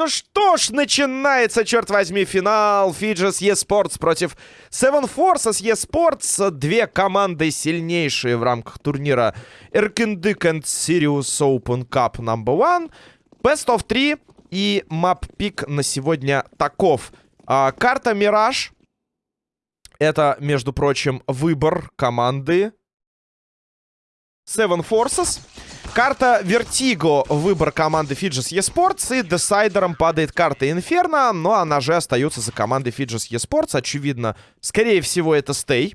Ну что ж, начинается, черт возьми, финал Фиджис eSports против Seven Forces eSports. Две команды сильнейшие в рамках турнира Erkendik and Sirius Open Cup No. 1. Best of 3 и мап-пик на сегодня таков. А, карта Мираж. Это, между прочим, выбор команды Seven Forces. Карта Vertigo, выбор команды Fidges eSports. И десайдером падает карта Inferno, но она же остается за командой Fidges eSports. Очевидно, скорее всего, это стей.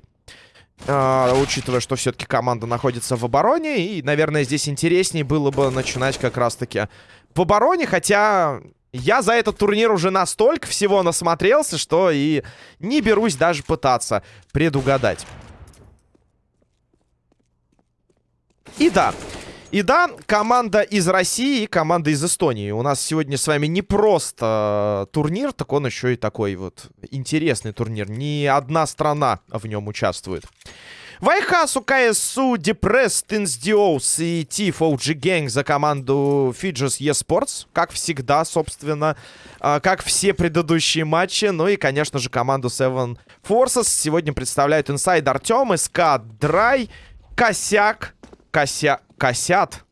Uh, учитывая, что все-таки команда находится в обороне. И, наверное, здесь интереснее было бы начинать как раз-таки в обороне. Хотя я за этот турнир уже настолько всего насмотрелся, что и не берусь даже пытаться предугадать. И да, и да, команда из России и команда из Эстонии. У нас сегодня с вами не просто э, турнир, так он еще и такой вот интересный турнир. Не одна страна в нем участвует. Вайхасу, КСУ, Депресс, Тинсдиоус и Тиф OG за команду Fidges eSports. Как всегда, собственно, э, как все предыдущие матчи. Ну и, конечно же, команду Seven Forces сегодня представляют Инсайд Артем, СК Драй, Косяк, Кося... Косят.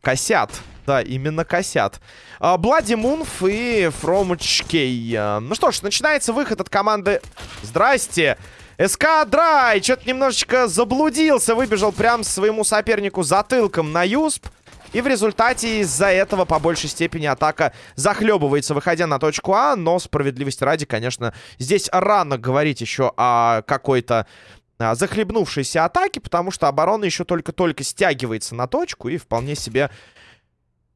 Косят. Да, именно косят. Блади Мунф и Фромочкей. А, ну что ж, начинается выход от команды... Здрасте! СК Драй что-то немножечко заблудился. Выбежал прям своему сопернику затылком на Юсп. И в результате из-за этого по большей степени атака захлебывается, выходя на точку А. Но справедливости ради, конечно, здесь рано говорить еще о какой-то а, захлебнувшейся атаки, потому что оборона еще только-только стягивается на точку и вполне себе...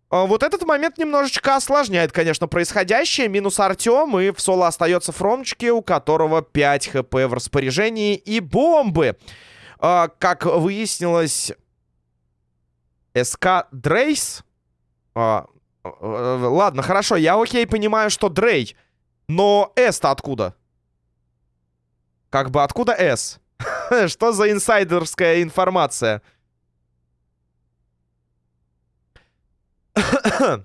А, вот этот момент немножечко осложняет, конечно, происходящее. Минус Артем, и в соло остается Фромчики, у которого 5 хп в распоряжении и бомбы. А, как выяснилось, СК Дрейс... Ладно, хорошо, я окей понимаю, что Дрей. Но С-то откуда? Как бы откуда С? Что за инсайдерская информация?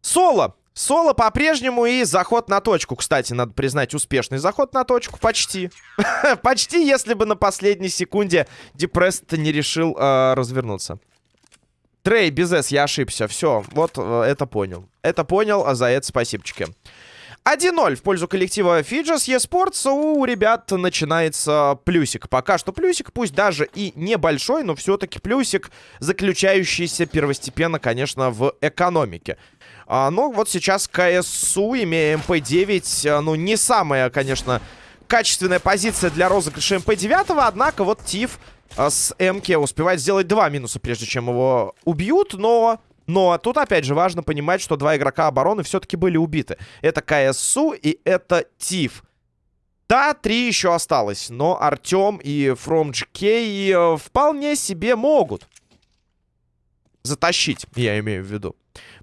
Соло. Соло по-прежнему и заход на точку. Кстати, надо признать, успешный заход на точку. Почти. Почти, если бы на последней секунде Депресс не решил э, развернуться. Трей, без С, я ошибся. Все, вот э, это понял. Это понял, а за это спасибочки. 1-0 в пользу коллектива Fidges eSports. У ребят начинается плюсик. Пока что плюсик, пусть даже и небольшой, но все-таки плюсик, заключающийся первостепенно, конечно, в экономике. А, ну, вот сейчас КСУ, имея МП-9, а, ну, не самая, конечно, качественная позиция для розыгрыша МП-9, однако вот Тиф а, с МК успевает сделать два минуса, прежде чем его убьют, но но тут, опять же, важно понимать, что два игрока обороны все-таки были убиты. Это КСУ и это Тиф. Да, три еще осталось, но Артем и FromGK э, вполне себе могут затащить, я имею в виду.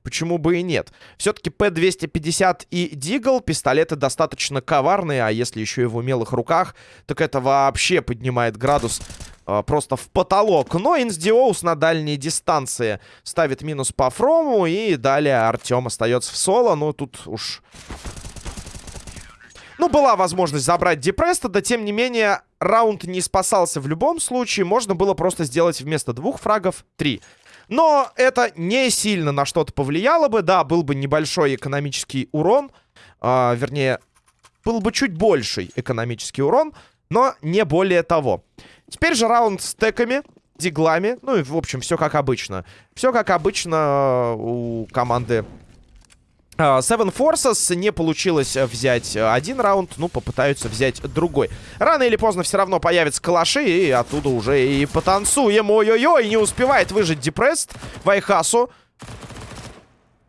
Почему бы и нет? Все-таки П-250 и Дигл пистолеты достаточно коварные, а если еще и в умелых руках, так это вообще поднимает градус э, просто в потолок. Но Инсдиоус на дальней дистанции ставит минус по Фрому, и далее Артем остается в соло. Ну, тут уж... Ну, была возможность забрать Депреста, да тем не менее, раунд не спасался в любом случае. Можно было просто сделать вместо двух фрагов три. Но это не сильно на что-то повлияло бы. Да, был бы небольшой экономический урон. А, вернее, был бы чуть больший экономический урон, но не более того. Теперь же раунд с теками, диглами. Ну и, в общем, все как обычно. Все как обычно у команды Seven Forces не получилось взять один раунд, ну, попытаются взять другой. Рано или поздно все равно появятся калаши, и оттуда уже и потанцуем. Ой-ой-ой, не успевает выжить Депресс Вайхасу.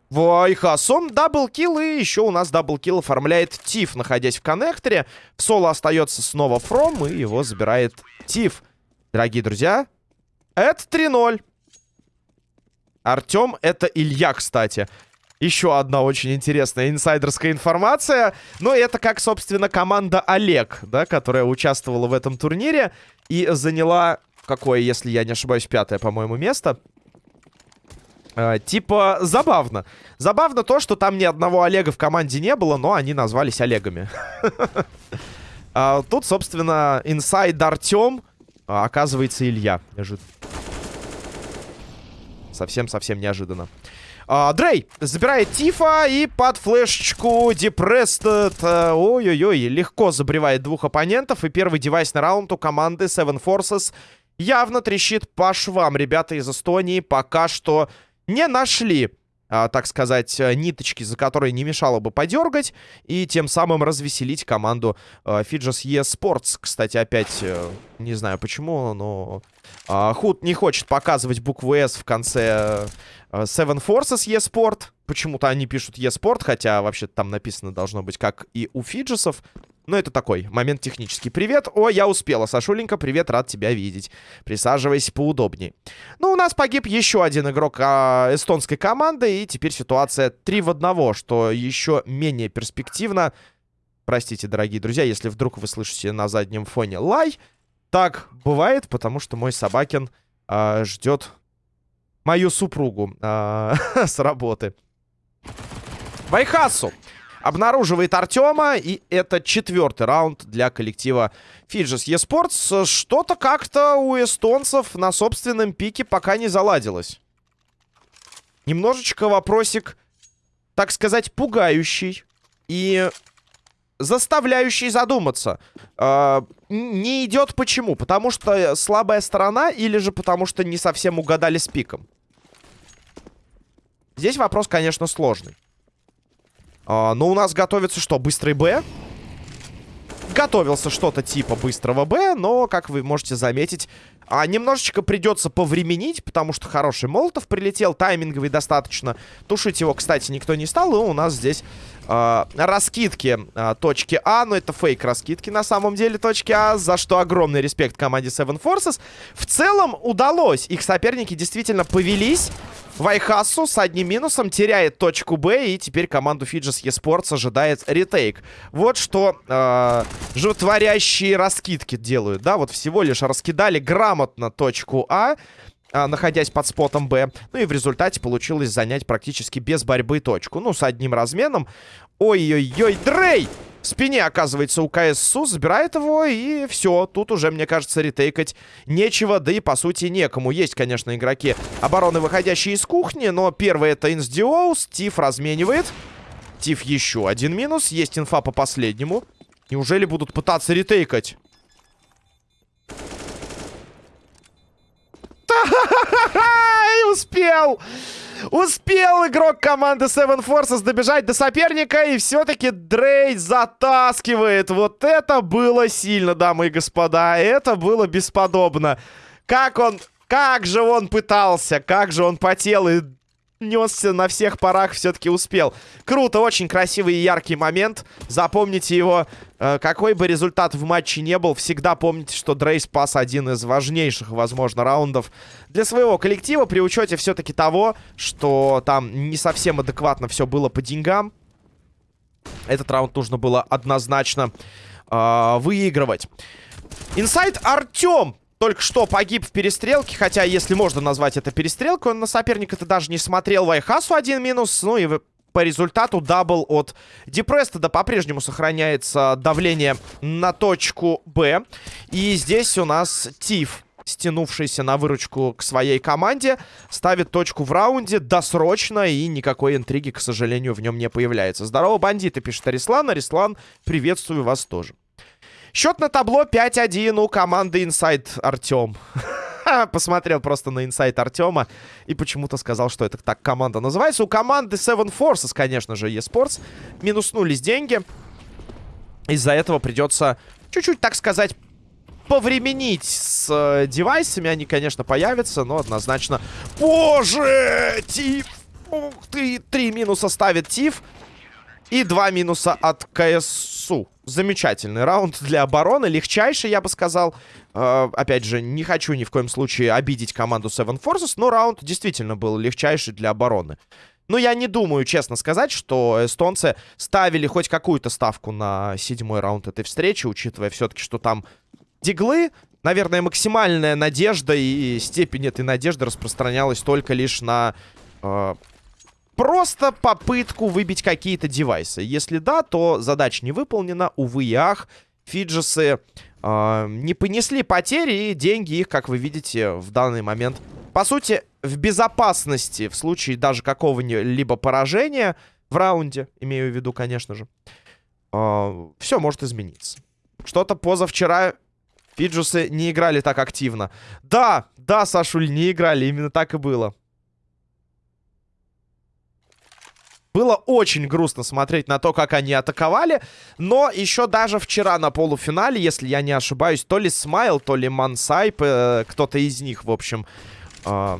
Вайхасу, double kill, и еще у нас double kill оформляет Тиф, находясь в коннекторе. В соло остается снова Фром, и его забирает Тиф. Дорогие друзья, это 3-0. Артем, это Илья, кстати. Еще одна очень интересная инсайдерская информация. Но это как, собственно, команда Олег, да, которая участвовала в этом турнире и заняла, какое, если я не ошибаюсь, пятое, по-моему, место. Э, типа, забавно. Забавно то, что там ни одного Олега в команде не было, но они назвались Олегами. А, тут, собственно, инсайд Артем, а, оказывается, Илья. Совсем-совсем неожиданно. А, Дрей забирает Тифа и под флешечку Депрестед. Э, ой-ой-ой, легко забревает двух оппонентов. И первый девайс на раунд у команды Seven Forces явно трещит по швам. Ребята из Эстонии пока что не нашли, а, так сказать, э, ниточки, за которые не мешало бы подергать, и тем самым развеселить команду а, Fidges eSports. Кстати, опять, не знаю почему, но а, Худ не хочет показывать букву S в конце Seven Forces eSport. Почему-то они пишут eSport, хотя вообще там написано должно быть как и у Фиджесов. Но это такой момент технический. Привет. О, я успела. Сашуленька, привет, рад тебя видеть. Присаживайся поудобнее. Ну, у нас погиб еще один игрок а, эстонской команды. И теперь ситуация 3 в 1, что еще менее перспективно. Простите, дорогие друзья, если вдруг вы слышите на заднем фоне лай. Так бывает, потому что мой собакин а, ждет мою супругу а, с работы. Вайхасу обнаруживает Артема, и это четвертый раунд для коллектива Fidges eSports. Что-то как-то у эстонцев на собственном пике пока не заладилось. Немножечко вопросик, так сказать, пугающий и заставляющий задуматься. Э, не идет почему? Потому что слабая сторона или же потому что не совсем угадали с пиком? Здесь вопрос, конечно, сложный. А, но у нас готовится что? Быстрый Б? Готовился что-то типа быстрого Б, но, как вы можете заметить, а, немножечко придется повременить, потому что хороший Молотов прилетел, тайминговый достаточно. Тушить его, кстати, никто не стал, и у нас здесь э, раскидки э, точки А, но это фейк раскидки на самом деле точки А, за что огромный респект команде Seven Forces. В целом удалось, их соперники действительно повелись. Вайхасу с одним минусом теряет точку Б, и теперь команду Fidges eSports ожидает ретейк. Вот что э, животворящие раскидки делают, да, вот всего лишь раскидали грамотно точку А, а, находясь под спотом Б. Ну и в результате получилось занять практически без борьбы точку. Ну, с одним разменом. Ой-ой-ой, Дрей! В спине, оказывается, у КССУ, забирает его, и все. Тут уже, мне кажется, ретейкать нечего, да и, по сути, некому. Есть, конечно, игроки обороны, выходящие из кухни, но первый это Инсдиоус, Тиф разменивает. Тиф еще один минус, есть инфа по последнему. Неужели будут пытаться ретейкать? И успел! Успел игрок команды Seven Forces добежать до соперника, и все-таки Дрей затаскивает. Вот это было сильно, дамы и господа. Это было бесподобно. Как он... Как же он пытался, как же он потел и несся на всех парах, все-таки успел. Круто, очень красивый и яркий момент. Запомните его. Э, какой бы результат в матче не был, всегда помните, что Дрей спас один из важнейших, возможно, раундов для своего коллектива. При учете все-таки того, что там не совсем адекватно все было по деньгам. Этот раунд нужно было однозначно э, выигрывать. Инсайд Артем только что погиб в перестрелке, хотя, если можно назвать это перестрелкой, он на соперника-то даже не смотрел. Вайхасу один минус, ну и по результату double от Депрестеда по-прежнему сохраняется давление на точку Б. И здесь у нас Тиф, стянувшийся на выручку к своей команде, ставит точку в раунде досрочно, и никакой интриги, к сожалению, в нем не появляется. Здорово, бандиты, пишет Арислан. Арислан, приветствую вас тоже. Счет на табло 5-1 у команды Inside Артем. Посмотрел просто на инсайт Артема и почему-то сказал, что это так команда называется. У команды Seven Forces, конечно же, eSports. Минуснулись деньги. Из-за этого придется чуть-чуть, так сказать, повременить с э, девайсами. Они, конечно, появятся, но однозначно... Боже! Тиф! Ух ты! Три минуса ставит Тиф. И два минуса от КСУ. Замечательный раунд для обороны. Легчайший, я бы сказал. Э, опять же, не хочу ни в коем случае обидеть команду Seven Forces, но раунд действительно был легчайший для обороны. Ну, я не думаю, честно сказать, что эстонцы ставили хоть какую-то ставку на седьмой раунд этой встречи, учитывая все-таки, что там диглы. Наверное, максимальная надежда и степень этой надежды распространялась только лишь на э, просто попытку выбить какие-то девайсы. Если да, то задача не выполнена, увы и. Фиджесы э, не понесли потери, и деньги их, как вы видите, в данный момент, по сути, в безопасности в случае даже какого-либо поражения в раунде, имею в виду, конечно же, э, все может измениться. Что-то позавчера Фиджусы не играли так активно. Да, да, Сашуль, не играли, именно так и было. Было очень грустно смотреть на то, как они атаковали. Но еще даже вчера на полуфинале, если я не ошибаюсь, то ли Смайл, то ли Мансайп, э, кто-то из них, в общем, э,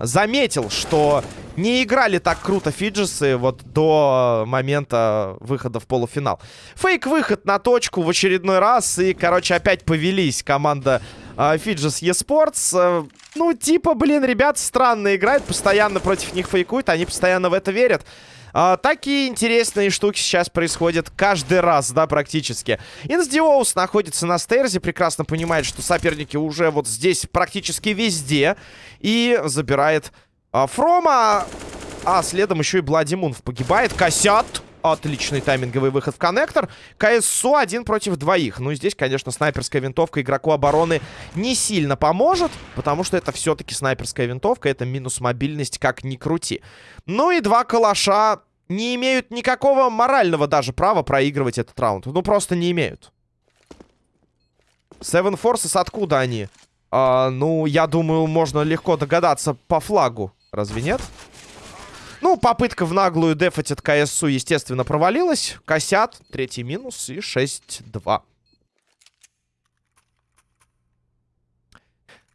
заметил, что не играли так круто фиджесы вот до момента выхода в полуфинал. Фейк-выход на точку в очередной раз. И, короче, опять повелись команда э, Фиджес eSports. Ну, типа, блин, ребят странно играют, постоянно против них фейкуют, они постоянно в это верят. А, такие интересные штуки сейчас происходят каждый раз, да, практически. Инсдиоус находится на стейрзе, прекрасно понимает, что соперники уже вот здесь практически везде. И забирает а, Фрома. А следом еще и Бладимунов погибает. Косят. Отличный тайминговый выход в коннектор. КСУ один против двоих. Ну, здесь, конечно, снайперская винтовка игроку обороны не сильно поможет, потому что это все-таки снайперская винтовка. Это минус мобильность, как ни крути. Ну и два калаша не имеют никакого морального даже права проигрывать этот раунд. Ну, просто не имеют. Seven Forces, откуда они? А, ну, я думаю, можно легко догадаться по флагу. Разве нет? Ну, попытка в наглую дефать от КСУ, естественно, провалилась. Косят. Третий минус и 6-2.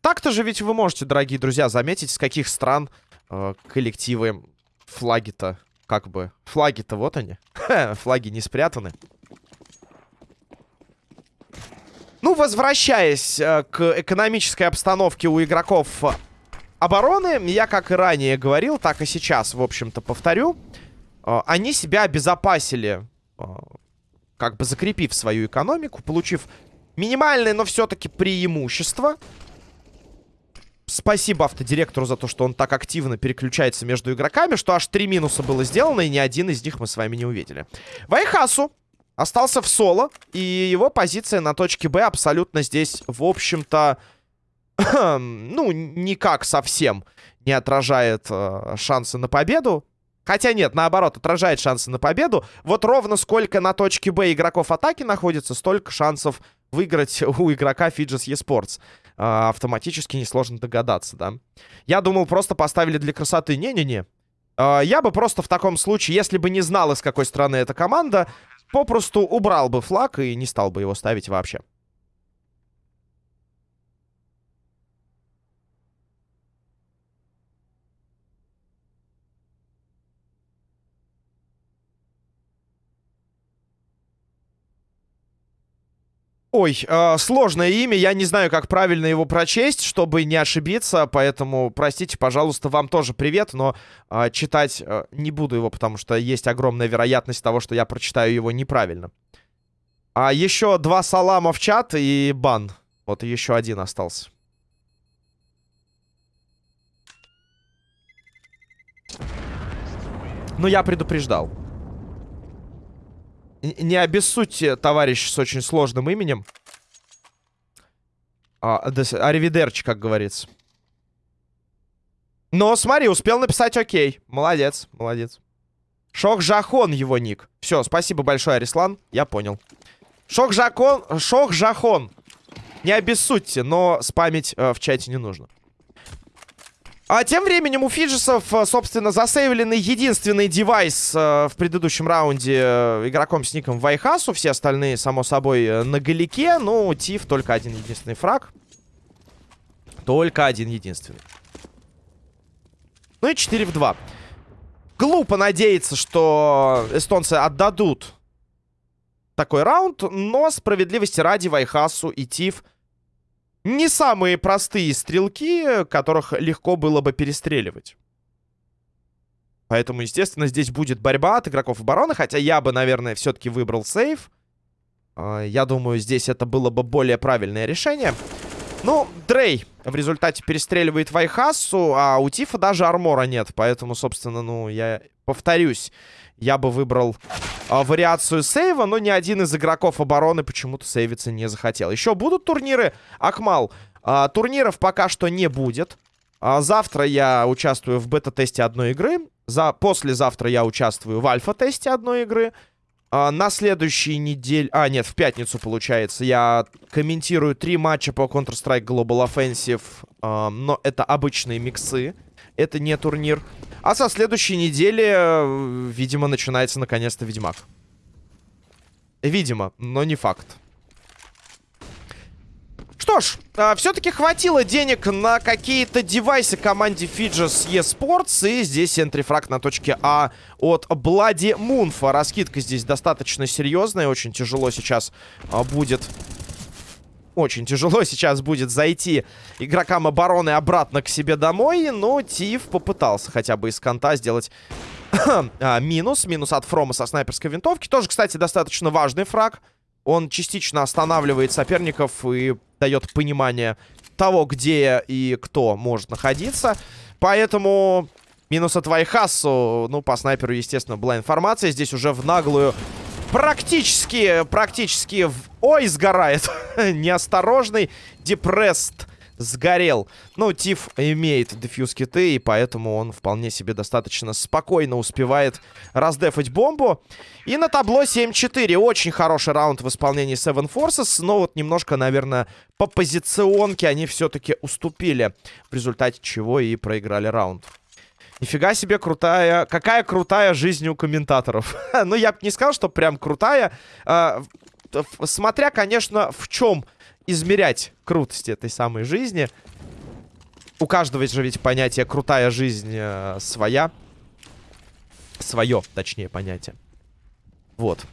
Так-то же ведь вы можете, дорогие друзья, заметить, с каких стран э, коллективы флаги-то, как бы... Флаги-то вот они. флаги не спрятаны. Ну, возвращаясь э, к экономической обстановке у игроков обороны, я как и ранее говорил, так и сейчас, в общем-то, повторю. Э, они себя обезопасили, э, как бы закрепив свою экономику, получив минимальное, но все-таки преимущество. Спасибо автодиректору за то, что он так активно переключается между игроками, что аж три минуса было сделано, и ни один из них мы с вами не увидели. Вайхасу остался в соло, и его позиция на точке Б абсолютно здесь, в общем-то, ну, никак совсем не отражает э, шансы на победу. Хотя нет, наоборот, отражает шансы на победу. Вот ровно сколько на точке Б игроков атаки находится, столько шансов выиграть у игрока Fidges eSports. Э, автоматически несложно догадаться, да. Я думал, просто поставили для красоты. Не-не-не. Э, я бы просто в таком случае, если бы не знал, из какой страны эта команда, попросту убрал бы флаг и не стал бы его ставить вообще. Ой, э, сложное имя, я не знаю, как правильно его прочесть, чтобы не ошибиться, поэтому, простите, пожалуйста, вам тоже привет, но э, читать э, не буду его, потому что есть огромная вероятность того, что я прочитаю его неправильно. А еще два салама в чат и бан. Вот еще один остался. Ну, я предупреждал. Не обессудьте, товарищ с очень сложным именем. А, Аривидерчи, как говорится. Но смотри, успел написать окей. Молодец, молодец. Шок-Жахон его ник. Все, спасибо большое, Арислан. Я понял. Шок-Жахон. Шок-Жахон. Не обессудьте, но спамить э, в чате не нужно. А тем временем у Фиджесов, э, собственно, засейвленный единственный девайс э, в предыдущем раунде э, игроком с ником Вайхасу. Все остальные, само собой, э, на галике. Ну, Тиф только один единственный фраг. Только один единственный. Ну и 4 в 2. Глупо надеяться, что эстонцы отдадут такой раунд, но справедливости ради Вайхасу и Тиф не самые простые стрелки, которых легко было бы перестреливать. Поэтому, естественно, здесь будет борьба от игроков обороны. Хотя я бы, наверное, все-таки выбрал сейв. А, я думаю, здесь это было бы более правильное решение. Ну, Дрей в результате перестреливает Вайхасу, а у Тифа даже армора нет. Поэтому, собственно, ну, я повторюсь, я бы выбрал а, вариацию сейва, но ни один из игроков обороны почему-то сейвиться не захотел. Еще будут турниры, Акмал? А, турниров пока что не будет. А, завтра я участвую в бета-тесте одной игры. За... Послезавтра я участвую в альфа-тесте одной игры. На следующей неделе... А, нет, в пятницу, получается. Я комментирую три матча по Counter-Strike Global Offensive. А, но это обычные миксы. Это не турнир. А со следующей недели, э, видимо, начинается наконец-то Ведьмак. Видимо, но не факт. Что ж, э, все-таки хватило денег на какие-то девайсы команде Fidges eSports. И здесь энтрифраг на точке А от Блади Мунфа. Раскидка здесь достаточно серьезная. Очень тяжело сейчас э, будет... Очень тяжело сейчас будет зайти игрокам обороны обратно к себе домой. Но Тиф попытался хотя бы из конта сделать а, минус. Минус от Фрома со снайперской винтовки. Тоже, кстати, достаточно важный фраг. Он частично останавливает соперников и дает понимание того, где и кто может находиться. Поэтому минус от Вайхасу. Ну, по снайперу, естественно, была информация. Здесь уже в наглую практически, практически... Ой, сгорает. Неосторожный. Депресст сгорел. Ну, Тиф имеет дефьюз киты, и поэтому он вполне себе достаточно спокойно успевает раздефать бомбу. И на табло 7-4. Очень хороший раунд в исполнении Seven Forces, но вот немножко, наверное, по позиционке они все-таки уступили, в результате чего и проиграли раунд. Нифига себе крутая... Какая крутая жизнь у комментаторов. ну, я бы не сказал, что прям крутая. А, смотря, конечно, в чем измерять крутость этой самой жизни. У каждого же ведь понятие «крутая жизнь» э, своя. Свое, точнее, понятие. Вот.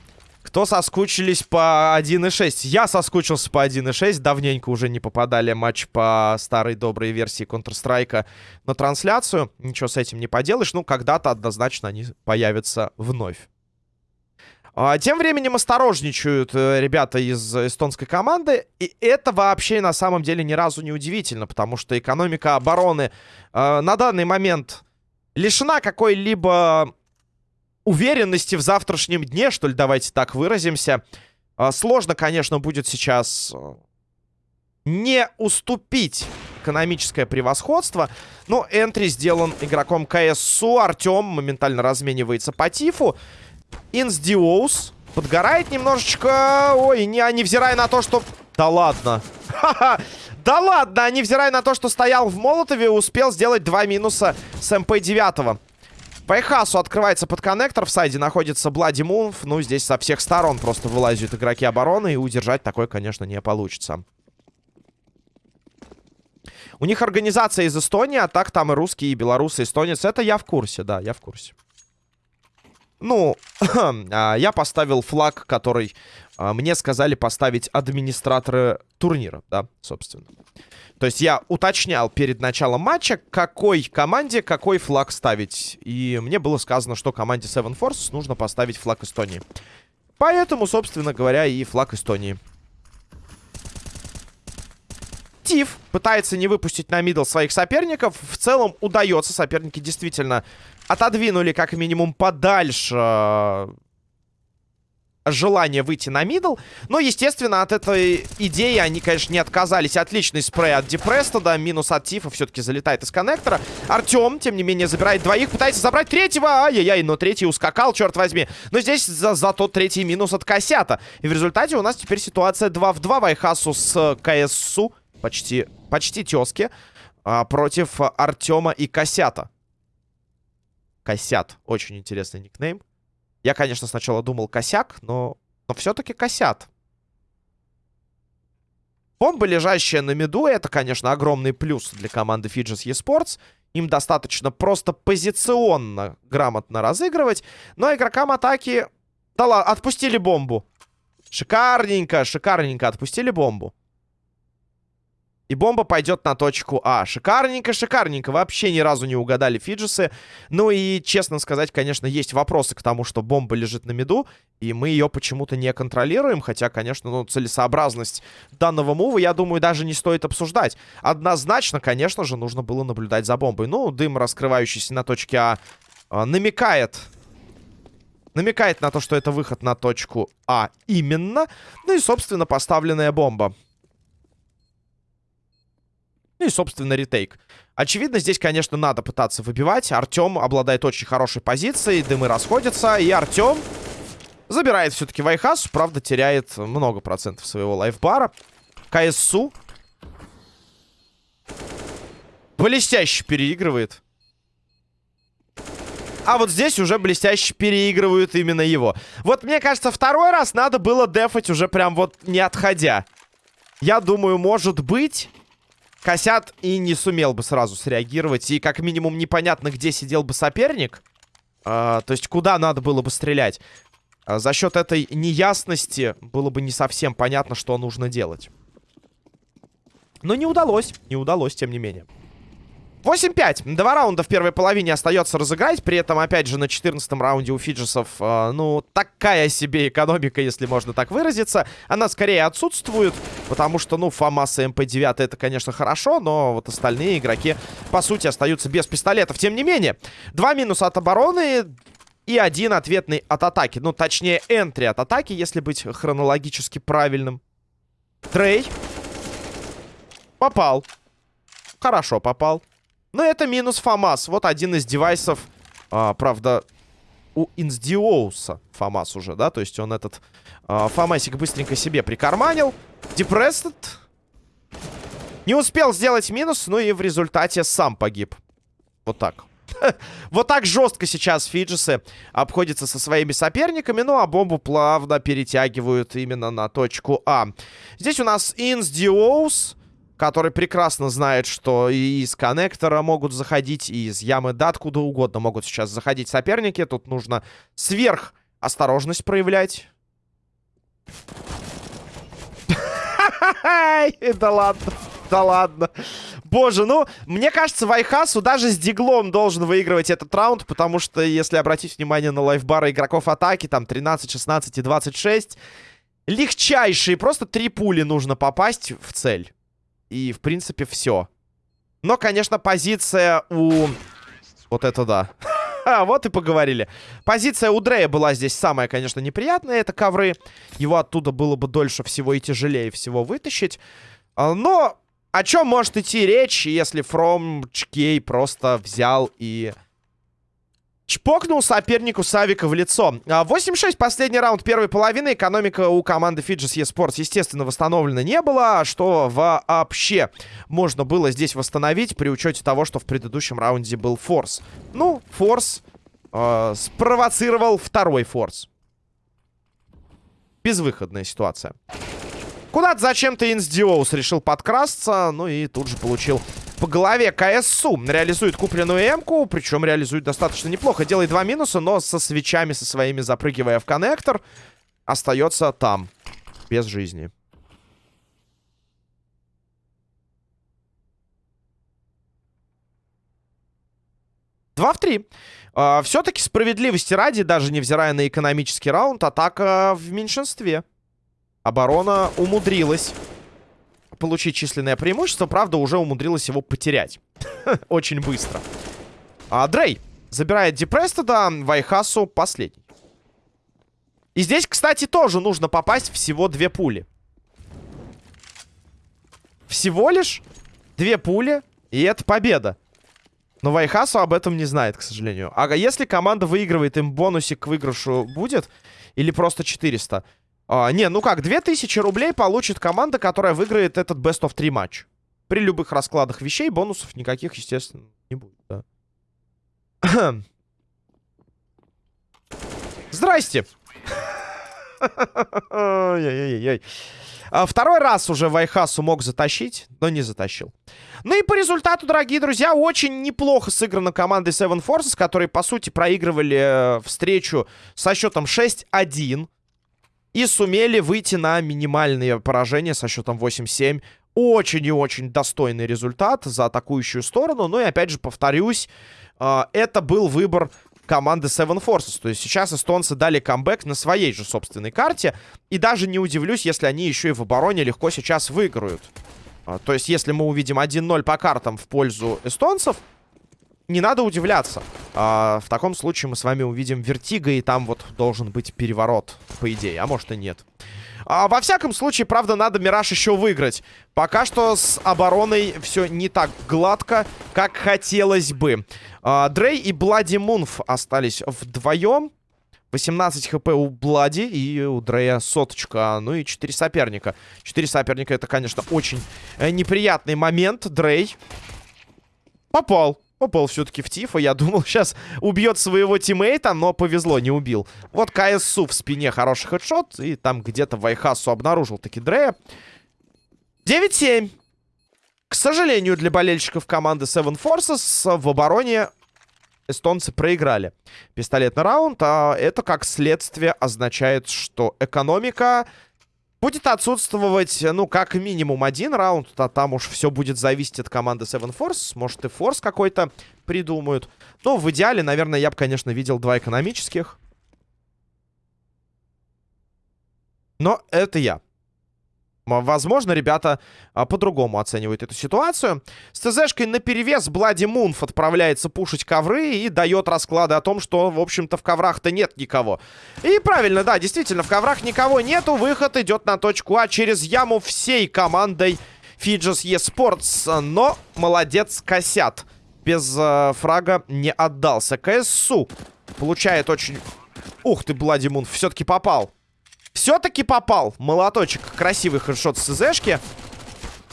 Кто соскучились по 1.6? Я соскучился по 1.6. Давненько уже не попадали матч по старой доброй версии Counter-Strike на трансляцию. Ничего с этим не поделаешь. Ну, когда-то однозначно они появятся вновь. А, тем временем осторожничают э, ребята из эстонской команды. И это вообще на самом деле ни разу не удивительно, потому что экономика обороны э, на данный момент лишена какой-либо уверенности в завтрашнем дне, что ли, давайте так выразимся. Э, сложно, конечно, будет сейчас э, не уступить экономическое превосходство. Но энтри сделан игроком КСУ. Артем моментально разменивается по тифу. Инсдиоус подгорает немножечко. Ой, не, а невзирая на то, что... Да ладно. Да ладно, а невзирая на то, что стоял в Молотове, успел сделать два минуса с МП-9. По Эхасу открывается под коннектор. В сайде находится Блади Мунф. Ну, здесь со всех сторон просто вылазят игроки обороны. И удержать такое, конечно, не получится. У них организация из Эстонии, а так там и русские, и белорусы, и эстонец. Это я в курсе, да, я в курсе. Ну, а, я поставил флаг, который а, мне сказали поставить администраторы турнира, да, собственно. То есть я уточнял перед началом матча, какой команде какой флаг ставить. И мне было сказано, что команде Seven Force нужно поставить флаг Эстонии. Поэтому, собственно говоря, и флаг Эстонии. Тиф пытается не выпустить на middle своих соперников. В целом удается. Соперники действительно отодвинули как минимум подальше э, желание выйти на middle. Но, естественно, от этой идеи они, конечно, не отказались. Отличный спрей от Депрестода. Минус от Тифа все-таки залетает из коннектора. Артем, тем не менее, забирает двоих. Пытается забрать третьего. Ай-яй-яй, но третий ускакал, черт возьми. Но здесь за зато третий минус от Косята. И в результате у нас теперь ситуация 2 в 2. Вайхасу с КСУ. Почти, почти тески. А, против Артема и Косята. Косят. Очень интересный никнейм. Я, конечно, сначала думал косяк, но, но все-таки косят. Бомба, лежащая на меду, это, конечно, огромный плюс для команды Fidges eSports. Им достаточно просто позиционно грамотно разыгрывать. Но игрокам атаки... Да ладно, отпустили бомбу. Шикарненько, шикарненько отпустили бомбу. И бомба пойдет на точку А. Шикарненько, шикарненько. Вообще ни разу не угадали фиджисы. Ну и, честно сказать, конечно, есть вопросы к тому, что бомба лежит на меду. И мы ее почему-то не контролируем. Хотя, конечно, ну, целесообразность данного мува, я думаю, даже не стоит обсуждать. Однозначно, конечно же, нужно было наблюдать за бомбой. Ну, дым, раскрывающийся на точке А, а намекает намекает на то, что это выход на точку А именно. Ну и, собственно, поставленная бомба. Ну и, собственно, ретейк. Очевидно, здесь, конечно, надо пытаться выбивать. Артем обладает очень хорошей позицией, дымы расходятся, и Артем забирает все-таки Вайхасу, правда, теряет много процентов своего лайфбара. КСУ блестяще переигрывает. А вот здесь уже блестяще переигрывают именно его. Вот мне кажется, второй раз надо было дефать уже прям вот не отходя. Я думаю, может быть... Косят и не сумел бы сразу среагировать. И как минимум непонятно, где сидел бы соперник. А, то есть куда надо было бы стрелять. А за счет этой неясности было бы не совсем понятно, что нужно делать. Но не удалось. Не удалось, тем не менее. 8-5. Два раунда в первой половине остается разыграть. При этом, опять же, на 14 раунде у Фиджесов, э, ну, такая себе экономика, если можно так выразиться. Она скорее отсутствует, потому что, ну, ФАМАС и МП-9 это, конечно, хорошо, но вот остальные игроки, по сути, остаются без пистолетов. Тем не менее, два минуса от обороны и один ответный от атаки. Ну, точнее, entry от атаки, если быть хронологически правильным. Трей. Попал. Хорошо попал. Но это минус ФАМАС. Вот один из девайсов, а, правда, у Инсдиоуса ФАМАС уже, да? То есть он этот а, ФАМАСик быстренько себе прикарманил. Депрессед не успел сделать минус, ну и в результате сам погиб. Вот так. Вот так жестко сейчас Фиджисы обходятся со своими соперниками. Ну, а бомбу плавно перетягивают именно на точку А. Здесь у нас Инсдиоус который прекрасно знает, что и из коннектора могут заходить, и из ямы да откуда угодно могут сейчас заходить соперники. Тут нужно сверх осторожность проявлять. Да ладно, да ладно. Боже, ну, мне кажется, Вайхасу даже с диглом должен выигрывать этот раунд, потому что, если обратить внимание на лайфбары игроков атаки, там 13, 16 и 26, легчайшие, просто три пули нужно попасть в цель. И, в принципе, все. Но, конечно, позиция у... Вот это да. А, вот и поговорили. Позиция у Дрея была здесь самая, конечно, неприятная. Это ковры. Его оттуда было бы дольше всего и тяжелее всего вытащить. А, но о чем может идти речь, если From Чкей просто взял и Чпокнул сопернику Савика в лицо. 8-6 последний раунд первой половины. Экономика у команды Fidges eSports, естественно, восстановлена не было. Что вообще можно было здесь восстановить при учете того, что в предыдущем раунде был форс. Ну, форс э, спровоцировал второй форс. Безвыходная ситуация. Куда-то зачем-то Инсдиоус решил подкрасться, ну и тут же получил по голове КСУ. Реализует купленную М-ку, причем реализует достаточно неплохо. Делает два минуса, но со свечами со своими запрыгивая в коннектор, остается там, без жизни. Два в три. Uh, Все-таки справедливости ради, даже невзирая на экономический раунд, атака в меньшинстве. Оборона умудрилась получить численное преимущество. Правда, уже умудрилась его потерять. Очень быстро. А, Дрей забирает Депрестеда, Вайхасу последний. И здесь, кстати, тоже нужно попасть всего две пули. Всего лишь две пули, и это победа. Но Вайхасу об этом не знает, к сожалению. А если команда выигрывает, им бонусик к выигрышу будет? Или просто 400? А, не, ну как, 2000 рублей получит команда, которая выиграет этот Best of 3 матч. При любых раскладах вещей бонусов никаких, естественно, не будет, да. Здрасте! А, второй раз уже Вайхасу мог затащить, но не затащил. Ну и по результату, дорогие друзья, очень неплохо сыграна командой Seven Forces, которые, по сути, проигрывали э, встречу со счетом 6-1. И сумели выйти на минимальные поражения со счетом 8-7 очень и очень достойный результат за атакующую сторону. Ну и опять же, повторюсь, э, это был выбор команды Seven Forces. То есть сейчас эстонцы дали камбэк на своей же собственной карте. И даже не удивлюсь, если они еще и в обороне легко сейчас выиграют. Э, то есть если мы увидим 1-0 по картам в пользу эстонцев, не надо удивляться. А, в таком случае мы с вами увидим Вертига, и там вот должен быть переворот, по идее. А может и нет. А, во всяком случае, правда, надо Мираж еще выиграть. Пока что с обороной все не так гладко, как хотелось бы. А, Дрей и Блади Мунф остались вдвоем. 18 хп у Блади и у Дрея соточка. Ну и 4 соперника. 4 соперника это, конечно, очень э, неприятный момент. Дрей попал. Попал все-таки в Тифа. Я думал, сейчас убьет своего тиммейта, но повезло, не убил. Вот КСУ в спине хороший хедшот. И там где-то Вайхасу обнаружил таки Дрея. 9-7. К сожалению, для болельщиков команды Seven Forces в обороне эстонцы проиграли пистолетный раунд. А это, как следствие, означает, что экономика Будет отсутствовать, ну, как минимум один раунд, а там уж все будет зависеть от команды Seven Force. Может, и форс какой-то придумают. Но в идеале, наверное, я бы, конечно, видел два экономических. Но это я. Возможно, ребята а, по-другому оценивают эту ситуацию. С ТЗшкой наперевес Блади Мунф отправляется пушить ковры и дает расклады о том, что, в общем-то, в коврах-то нет никого. И правильно, да, действительно, в коврах никого нету. Выход идет на точку А через яму всей командой Фиджис eSports. Но молодец Косят. Без э, фрага не отдался. КСУ получает очень... Ух ты, Блади Мунф, все-таки попал. Все-таки попал. Молоточек. Красивый headshot с ЦЗшки.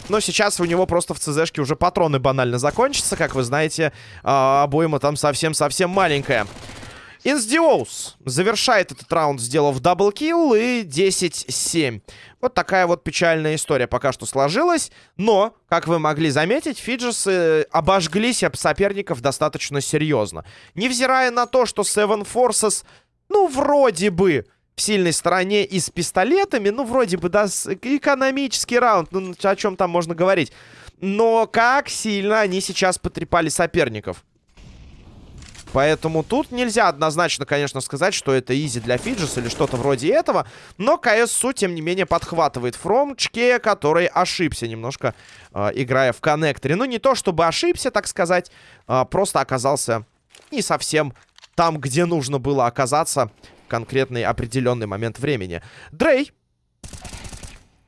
Но сейчас у него просто в ЦЗшке уже патроны банально закончатся. Как вы знаете, а, обойма там совсем-совсем маленькая. Инсдиоус завершает этот раунд, сделав double kill и 10-7. Вот такая вот печальная история пока что сложилась. Но, как вы могли заметить, Фиджесы обожглись об соперников достаточно серьезно. Невзирая на то, что Seven Forces, ну, вроде бы в сильной стороне и с пистолетами. Ну, вроде бы, да, экономический раунд. Ну, о чем там можно говорить. Но как сильно они сейчас потрепали соперников. Поэтому тут нельзя однозначно, конечно, сказать, что это изи для Фиджис или что-то вроде этого. Но КСУ, тем не менее, подхватывает Фромчке, который ошибся немножко, э, играя в коннекторе. Ну, не то чтобы ошибся, так сказать, э, просто оказался не совсем там, где нужно было оказаться конкретный определенный момент времени. Дрей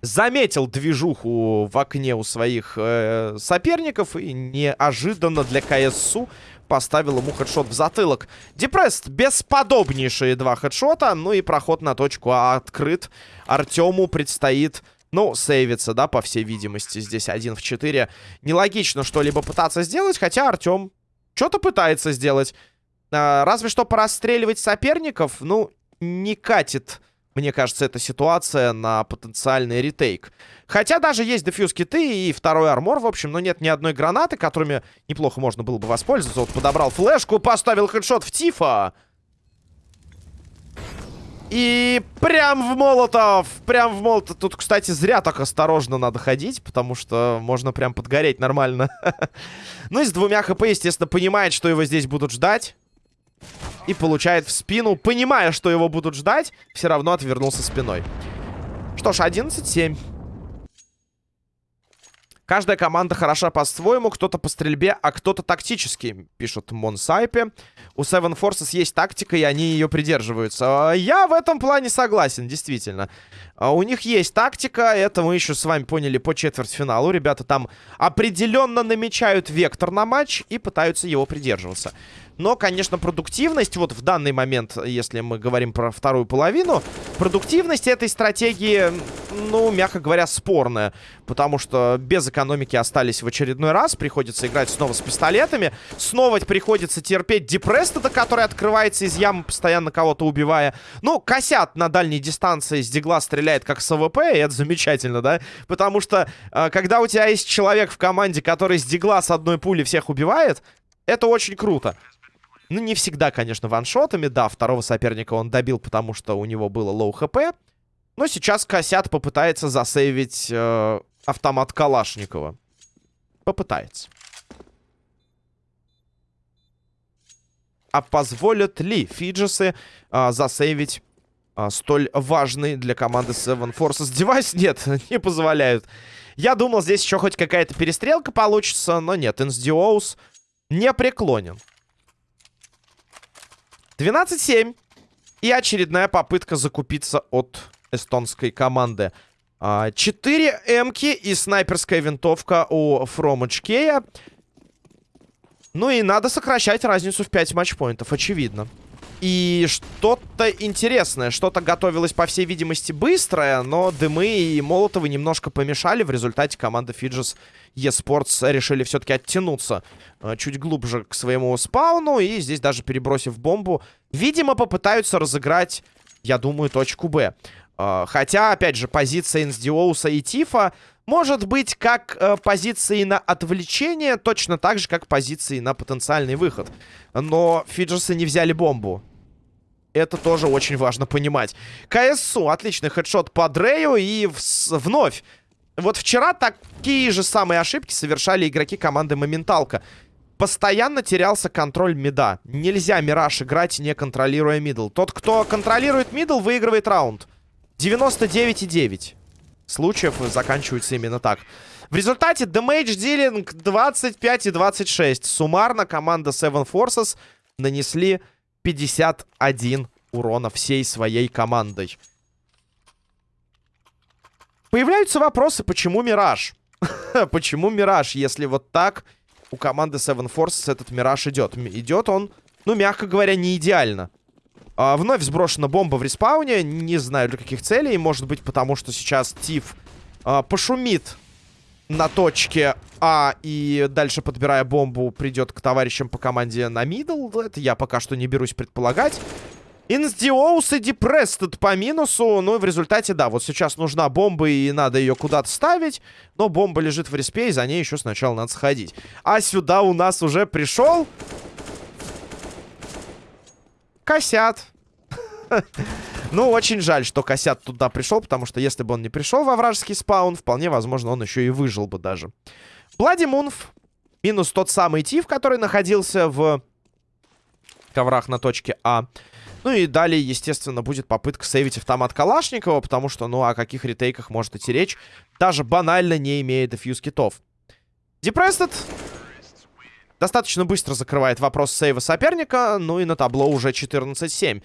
заметил движуху в окне у своих э, соперников и неожиданно для КСУ поставил ему хедшот в затылок. Депресс бесподобнейшие два хедшота, ну и проход на точку А открыт. Артему предстоит... Ну, сейвиться, да, по всей видимости. Здесь один в 4. Нелогично что-либо пытаться сделать, хотя Артем что-то пытается сделать. А, разве что порастреливать соперников, ну, не катит, мне кажется, эта ситуация на потенциальный ретейк. Хотя даже есть дефьюз киты и второй армор, в общем, но нет ни одной гранаты, которыми неплохо можно было бы воспользоваться. Вот подобрал флешку, поставил хедшот в Тифа. И прям в молотов, прям в молотов. Тут, кстати, зря так осторожно надо ходить, потому что можно прям подгореть нормально. ну и с двумя хп, естественно, понимает, что его здесь будут ждать. И получает в спину, понимая, что его будут ждать, все равно отвернулся спиной. Что ж, 11-7. Каждая команда хороша по-своему, кто-то по стрельбе, а кто-то тактически, пишут Монсайпе. У Seven Forces есть тактика, и они ее придерживаются. Я в этом плане согласен, действительно. А у них есть тактика, это мы еще с вами поняли по четвертьфиналу. Ребята там определенно намечают вектор на матч и пытаются его придерживаться. Но, конечно, продуктивность, вот в данный момент, если мы говорим про вторую половину, продуктивность этой стратегии, ну, мягко говоря, спорная. Потому что без экономики остались в очередной раз. Приходится играть снова с пистолетами. Снова приходится терпеть Депрестода, который открывается из ямы, постоянно кого-то убивая. Ну, косят на дальней дистанции с дигла стреляет как с АВП, и это замечательно, да? Потому что, э, когда у тебя есть человек в команде, который с дигла с одной пули всех убивает, это очень круто. Ну, не всегда, конечно, ваншотами. Да, второго соперника он добил, потому что у него было low HP. Но сейчас Косят попытается засейвить э, автомат Калашникова. Попытается. А позволят ли Фиджесы а, засейвить а, столь важный для команды Seven Forces девайс? Нет, не позволяют. Я думал, здесь еще хоть какая-то перестрелка получится, но нет, Инсдиоус не преклонен. 12-7. И очередная попытка закупиться от эстонской команды. 4 а, эмки и снайперская винтовка у HK. Ну и надо сокращать разницу в 5 матчпоинтов, очевидно. И что-то интересное, что-то готовилось, по всей видимости, быстрое, но дымы и молотовы немножко помешали. В результате команда Фиджис eSports решили все-таки оттянуться э, чуть глубже к своему спауну. И здесь даже перебросив бомбу, видимо, попытаются разыграть, я думаю, точку Б. Э, хотя, опять же, позиция Инсдиоуса и Тифа может быть как э, позиции на отвлечение, точно так же, как позиции на потенциальный выход. Но Фиджесы не взяли бомбу. Это тоже очень важно понимать. КСУ, отличный headshot по Дрею и в вновь. Вот вчера такие же самые ошибки совершали игроки команды Моменталка. Постоянно терялся контроль мида. Нельзя Мираж играть, не контролируя middle. Тот, кто контролирует middle, выигрывает раунд. 99,9 случаев заканчиваются именно так. В результате damage dealing 25 и 26. Суммарно команда Seven Forces нанесли 51 урона всей своей командой. Появляются вопросы, почему Мираж? почему Мираж, если вот так у команды Seven Forces этот Мираж идет? Идет он, ну, мягко говоря, не идеально. А, вновь сброшена бомба в респауне. Не знаю для каких целей. Может быть, потому что сейчас Тиф а, пошумит на точке А и дальше, подбирая бомбу, придет к товарищам по команде на middle. Это я пока что не берусь предполагать. Инсдиоус и Депрестед по минусу. Ну и в результате, да, вот сейчас нужна бомба и надо ее куда-то ставить. Но бомба лежит в респе, и за ней еще сначала надо сходить. А сюда у нас уже пришел... Косят. Ну, очень жаль, что Косят туда пришел, потому что если бы он не пришел во вражеский спаун, вполне возможно, он еще и выжил бы даже. Блади Мунф. Минус тот самый Тиф, который находился в коврах на точке А. Ну и далее, естественно, будет попытка сейвить автомат Калашникова, потому что, ну, о каких ретейках может идти речь, даже банально не имея дефьюз китов. Депрестед достаточно быстро закрывает вопрос сейва соперника, ну и на табло уже 14-7.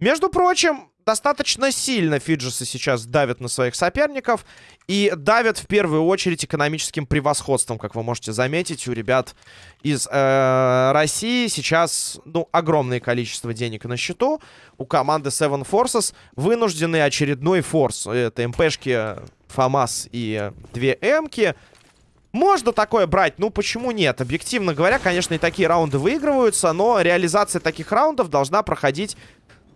Между прочим, достаточно сильно Фиджисы сейчас давят на своих соперников. И давят в первую очередь экономическим превосходством, как вы можете заметить. У ребят из э, России сейчас, ну, огромное количество денег на счету. У команды Seven Forces вынуждены очередной форс. Это МПшки ФАМАС и две Эмки. Можно такое брать, ну почему нет? Объективно говоря, конечно, и такие раунды выигрываются, но реализация таких раундов должна проходить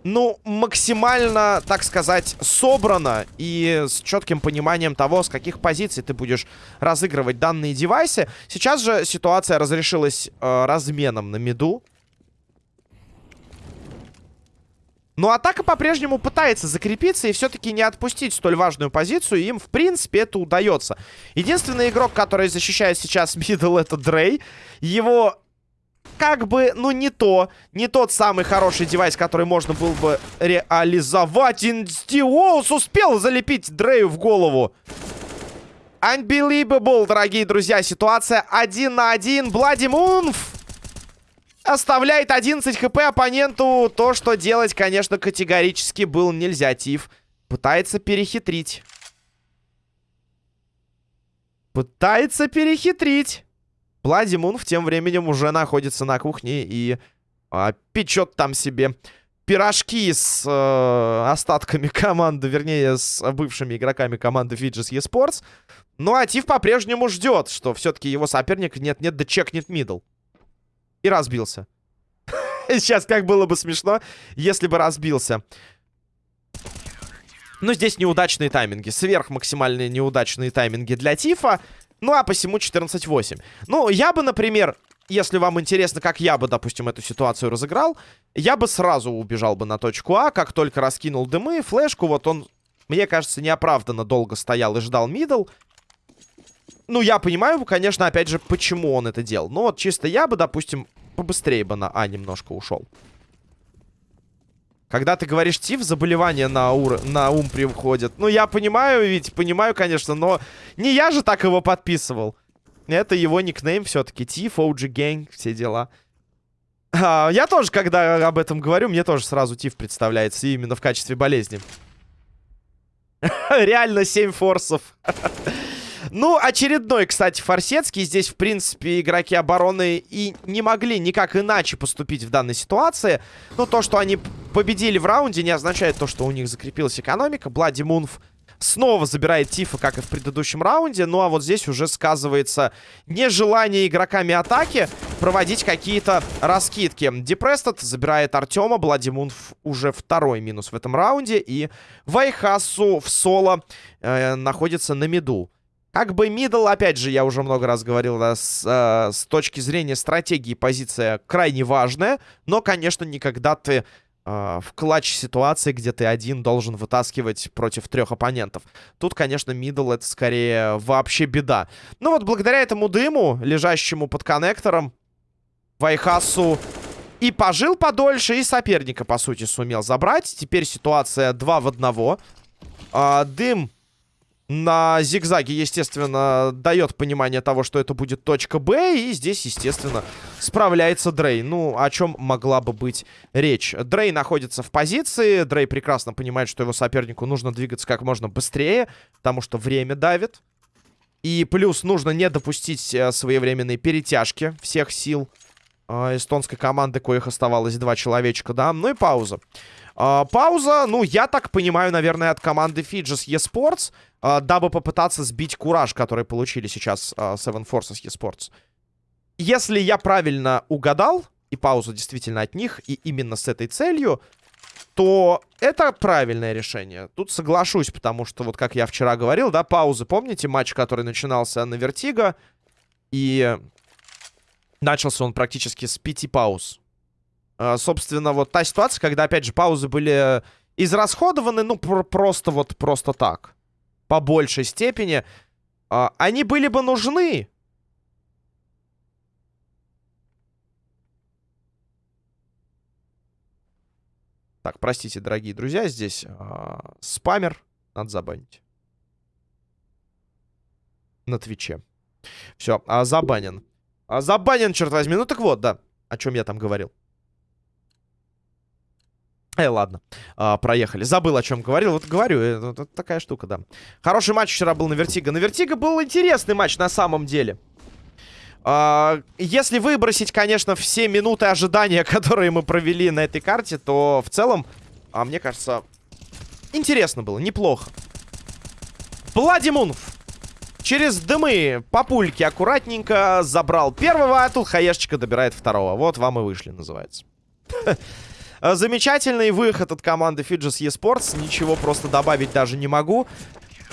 ну, максимально, так сказать, собрано и с четким пониманием того, с каких позиций ты будешь разыгрывать данные девайсы. Сейчас же ситуация разрешилась э, разменом на миду. Но атака по-прежнему пытается закрепиться и все-таки не отпустить столь важную позицию. Им, в принципе, это удается. Единственный игрок, который защищает сейчас middle, это Дрей. Его как бы, ну, не то. Не тот самый хороший девайс, который можно было бы реализовать. Инстиолс успел залепить Дрею в голову. Unbelievable, дорогие друзья. Ситуация один на один. Блади Мунф оставляет 11 хп оппоненту. То, что делать, конечно, категорически было нельзя. Тиф пытается перехитрить. Пытается перехитрить. Владимун в тем временем уже находится на кухне и а, печет там себе пирожки с э, остатками команды, вернее, с бывшими игроками команды Fidges eSports. Ну, а Тиф по-прежнему ждет, что все-таки его соперник нет-нет, да чекнет мидл. И разбился. Сейчас как было бы смешно, если бы разбился. Ну, здесь неудачные тайминги. Сверх максимальные неудачные тайминги для Тифа. Ну, а посему 14-8. Ну, я бы, например, если вам интересно, как я бы, допустим, эту ситуацию разыграл, я бы сразу убежал бы на точку А, как только раскинул дымы, флешку, вот он, мне кажется, неоправданно долго стоял и ждал мидл. Ну, я понимаю, конечно, опять же, почему он это делал. Ну, вот чисто я бы, допустим, побыстрее бы на А немножко ушел. Когда ты говоришь тиф, заболевание на, ур... на ум приходит. Ну, я понимаю, ведь понимаю, конечно, но не я же так его подписывал. Это его никнейм все-таки. Тиф, OG Gang, все дела. А, я тоже, когда об этом говорю, мне тоже сразу тиф представляется именно в качестве болезни. Реально 7 форсов. Ну, очередной, кстати, Форсецкий. Здесь, в принципе, игроки обороны и не могли никак иначе поступить в данной ситуации. Но то, что они победили в раунде, не означает то, что у них закрепилась экономика. Блади Мунф снова забирает Тифа, как и в предыдущем раунде. Ну, а вот здесь уже сказывается нежелание игроками атаки проводить какие-то раскидки. Депрестед забирает Артема. Блади Мунф уже второй минус в этом раунде. И Вайхасу в соло э, находится на миду. Как бы middle, опять же, я уже много раз говорил, да, с, э, с точки зрения стратегии позиция крайне важная. Но, конечно, никогда ты э, в clutch ситуации, где ты один должен вытаскивать против трех оппонентов. Тут, конечно, middle это скорее вообще беда. Ну вот, благодаря этому дыму, лежащему под коннектором, Вайхасу и пожил подольше, и соперника, по сути, сумел забрать. Теперь ситуация 2 в 1. А, дым на зигзаге, естественно, дает понимание того, что это будет точка Б. И здесь, естественно, справляется Дрей. Ну, о чем могла бы быть речь? Дрей находится в позиции. Дрей прекрасно понимает, что его сопернику нужно двигаться как можно быстрее, потому что время давит. И плюс нужно не допустить э, своевременной перетяжки всех сил э, эстонской команды, коих оставалось два человечка, да. Ну и пауза. Э, пауза, ну, я так понимаю, наверное, от команды Fidges eSports дабы попытаться сбить кураж, который получили сейчас э, Seven Forces eSports. Если я правильно угадал, и пауза действительно от них, и именно с этой целью, то это правильное решение. Тут соглашусь, потому что, вот как я вчера говорил, да, паузы, помните матч, который начинался на Вертиго, и начался он практически с пяти пауз. А, собственно, вот та ситуация, когда, опять же, паузы были израсходованы, ну, пр просто вот, просто так по большей степени, э, они были бы нужны. Так, простите, дорогие друзья, здесь э, спамер надо забанить. На Твиче. Все, а, забанен. А, забанен, черт возьми. Ну так вот, да, о чем я там говорил. Э, ладно, а, проехали. Забыл, о чем говорил. Вот говорю, это, это такая штука, да. Хороший матч вчера был на Вертиго. На Вертиго был интересный матч на самом деле. А, если выбросить, конечно, все минуты ожидания, которые мы провели на этой карте, то в целом, а мне кажется, интересно было, неплохо. Владимунов через дымы по пульке аккуратненько забрал первого, а тут хаешечка добирает второго. Вот вам и вышли, называется. Э, замечательный выход от команды Fidges eSports. Ничего просто добавить даже не могу.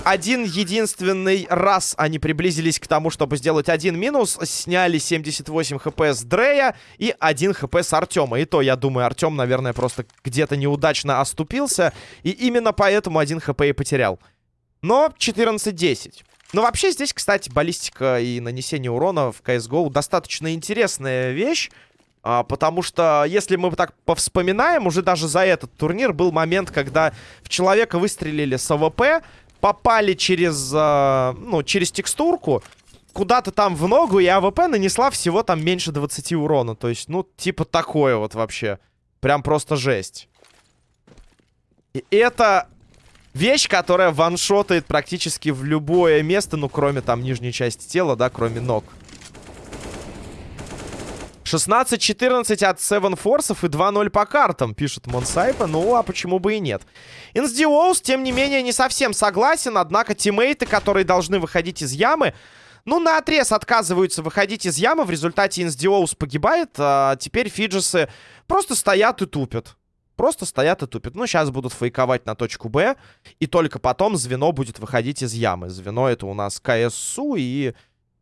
Один единственный раз они приблизились к тому, чтобы сделать один минус. Сняли 78 хп с Дрея и 1 хп с Артема. И то, я думаю, Артем, наверное, просто где-то неудачно оступился. И именно поэтому 1 хп и потерял. Но 14-10. Ну, вообще, здесь, кстати, баллистика и нанесение урона в CSGO достаточно интересная вещь. А, потому что, если мы так повспоминаем, уже даже за этот турнир был момент, когда в человека выстрелили с АВП, попали через, а, ну, через текстурку, куда-то там в ногу, и АВП нанесла всего там меньше 20 урона. То есть, ну, типа такое вот вообще. Прям просто жесть. И это вещь, которая ваншотает практически в любое место, ну, кроме там нижней части тела, да, кроме ног. 16-14 от Seven Forces и 2-0 по картам, пишет Монсайпа. Ну, а почему бы и нет? Инсдиоус, тем не менее, не совсем согласен. Однако тиммейты, которые должны выходить из ямы, ну, на отрез отказываются выходить из ямы. В результате Инсдиоус погибает. А теперь Фиджесы просто стоят и тупят. Просто стоят и тупят. Ну, сейчас будут фейковать на точку Б. И только потом звено будет выходить из ямы. Звено это у нас КСУ и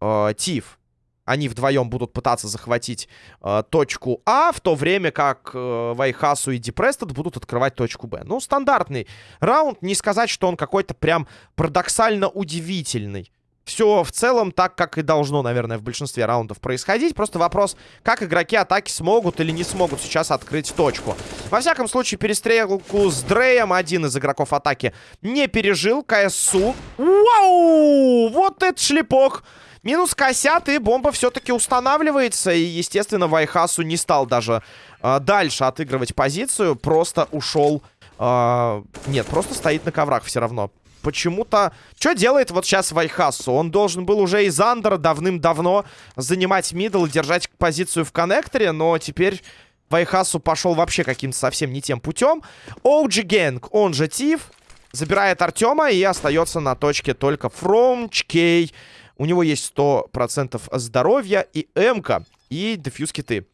э, ТИФ они вдвоем будут пытаться захватить э, точку А, в то время как э, Вайхасу и Депрестед будут открывать точку Б. Ну, стандартный раунд. Не сказать, что он какой-то прям парадоксально удивительный. Все в целом так, как и должно, наверное, в большинстве раундов происходить. Просто вопрос, как игроки атаки смогут или не смогут сейчас открыть точку. Во всяком случае, перестрелку с Дреем один из игроков атаки не пережил. КСУ. Вау! Вот это шлепок! Минус косят, и бомба все-таки устанавливается. И, естественно, Вайхасу не стал даже э, дальше отыгрывать позицию. Просто ушел... Э, нет, просто стоит на коврах все равно почему-то... Что делает вот сейчас Вайхасу? Он должен был уже из Андера давным-давно занимать мидл и держать позицию в коннекторе, но теперь... Вайхасу пошел вообще каким-то совсем не тем путем. OG Gang, он же Тиф, забирает Артема и остается на точке только Фромчкей. У него есть 100% здоровья и М-ка, и дефьюз киты.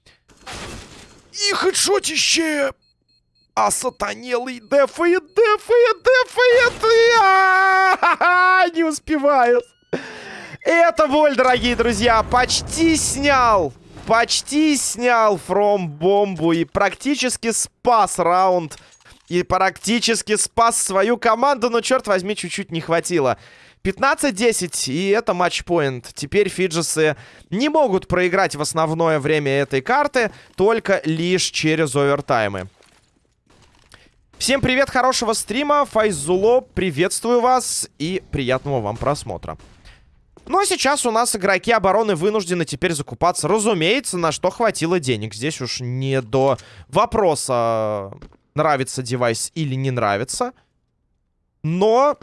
И хедшотище! А сатанелый дефает, дефает, дефает. Не успевает. Это боль, дорогие друзья. Почти снял. Почти снял фром бомбу и практически спас раунд. И практически спас свою команду, но, черт возьми, чуть-чуть не хватило. 15-10, и это матчпоинт. Теперь фиджесы не могут проиграть в основное время этой карты, только лишь через овертаймы. Всем привет, хорошего стрима. Файзуло, приветствую вас и приятного вам просмотра. Ну а сейчас у нас игроки обороны вынуждены теперь закупаться. Разумеется, на что хватило денег. Здесь уж не до вопроса, нравится девайс или не нравится. Но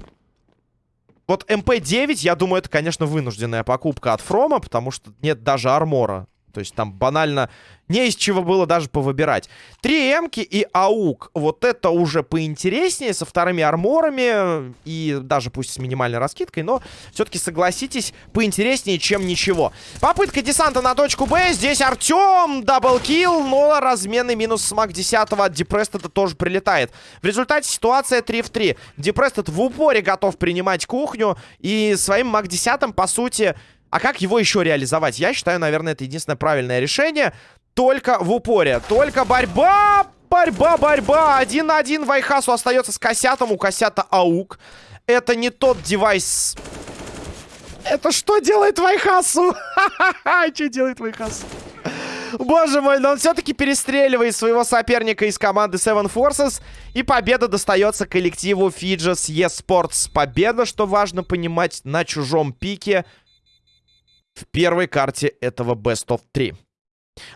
вот МП-9, я думаю, это, конечно, вынужденная покупка от Фрома, потому что нет даже армора. То есть там банально не из чего было даже повыбирать. Три эмки и аук. Вот это уже поинтереснее, со вторыми арморами. И даже пусть с минимальной раскидкой, но все-таки, согласитесь, поинтереснее, чем ничего. Попытка десанта на точку Б. Здесь Артем, double kill, но разменный минус с MAC 10 от Депрестеда тоже прилетает. В результате ситуация 3 в 3. Депрестед в упоре готов принимать кухню. И своим MAC 10 по сути а как его еще реализовать? Я считаю, наверное, это единственное правильное решение. Только в упоре. Только борьба! Борьба, борьба! Один на один Вайхасу остается с Косятом. У Косята AUG. Это не тот девайс... Это что делает Вайхасу? Что делает Вайхасу? Боже мой, но он все-таки перестреливает своего соперника из команды Seven Forces. И победа достается коллективу Fidges eSports. Победа, что важно понимать, на чужом пике в первой карте этого Best of 3.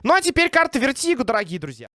Ну а теперь карта Вертиго, дорогие друзья.